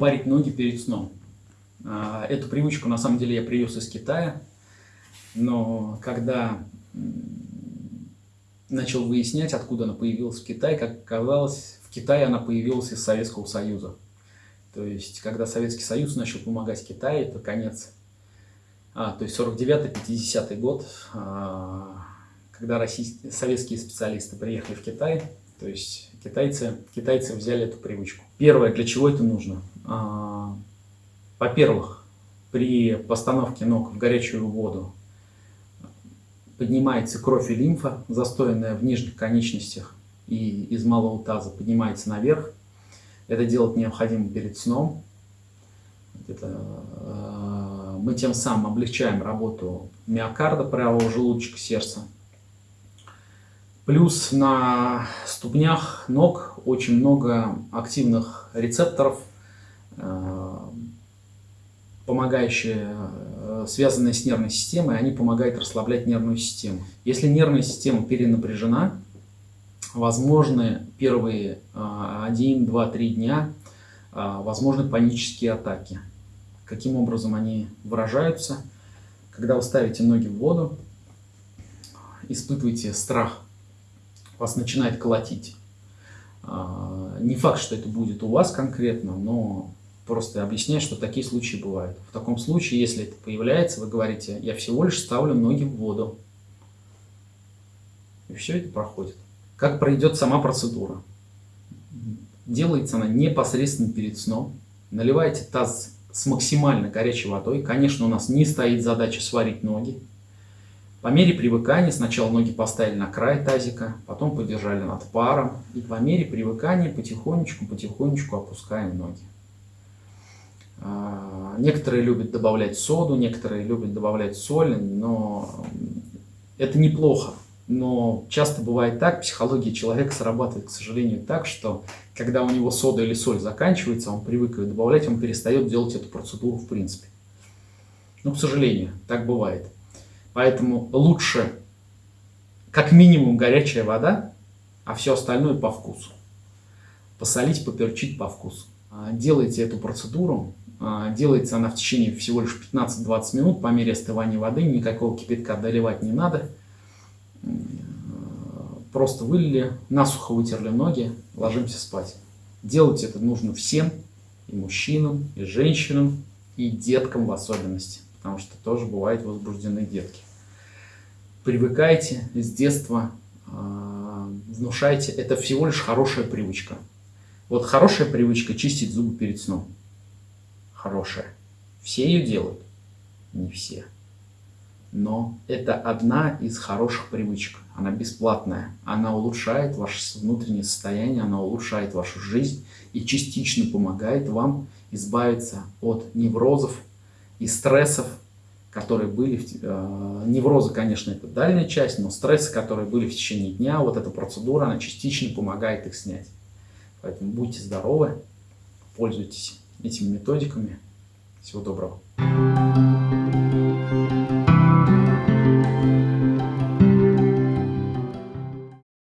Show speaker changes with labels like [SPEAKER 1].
[SPEAKER 1] парить ноги перед сном. А, эту привычку на самом деле я привез из Китая, но когда начал выяснять, откуда она появилась в Китае, как оказалось, в Китае она появилась из Советского Союза. То есть, когда Советский Союз начал помогать Китаю, это конец, а, то есть 49-50 год, а, когда российские, советские специалисты приехали в Китай, то есть китайцы, китайцы взяли эту привычку. Первое, для чего это нужно? А, во-первых, при постановке ног в горячую воду поднимается кровь и лимфа, застоянная в нижних конечностях и из малого таза, поднимается наверх. Это делать необходимо перед сном. Это, э, мы тем самым облегчаем работу миокарда, правого желудочка, сердца. Плюс на ступнях ног очень много активных рецепторов, помогающие, э, связанные с нервной системой, они помогают расслаблять нервную систему. Если нервная система перенапряжена, возможны первые 1, 2, 3 дня, э, возможны панические атаки. Каким образом они выражаются? Когда вы ставите ноги в воду, испытываете страх, вас начинает колотить. Э, не факт, что это будет у вас конкретно, но просто объясняет, что такие случаи бывают. В таком случае, если это появляется, вы говорите, я всего лишь ставлю ноги в воду. И все это проходит. Как пройдет сама процедура? Делается она непосредственно перед сном. Наливайте таз с максимально горячей водой. Конечно, у нас не стоит задача сварить ноги. По мере привыкания сначала ноги поставили на край тазика, потом подержали над паром. И по мере привыкания потихонечку-потихонечку опускаем ноги. Некоторые любят добавлять соду, некоторые любят добавлять соль, но это неплохо. Но часто бывает так, психология человека срабатывает, к сожалению, так, что когда у него сода или соль заканчивается, он привык ее добавлять, он перестает делать эту процедуру в принципе. Ну, к сожалению, так бывает. Поэтому лучше как минимум горячая вода, а все остальное по вкусу. Посолить, поперчить по вкусу. А, делайте эту процедуру, делается она в течение всего лишь 15-20 минут по мере остывания воды, никакого кипятка доливать не надо. Просто вылили, насухо вытерли ноги, ложимся спать. Делать это нужно всем, и мужчинам, и женщинам, и деткам в особенности, потому что тоже бывают возбужденные детки. Привыкайте с детства, а, внушайте, это всего лишь хорошая привычка. Вот хорошая привычка чистить зубы перед сном хорошая. Все ее делают? Не все. Но это одна из хороших привычек. Она бесплатная. Она улучшает ваше внутреннее состояние, она улучшает вашу жизнь и частично помогает вам избавиться от неврозов и стрессов, которые были... Э, неврозы, конечно, это дальняя часть, но стрессы, которые были в течение дня, вот эта процедура, она частично помогает их снять. Поэтому будьте здоровы, пользуйтесь этими методиками. Всего доброго.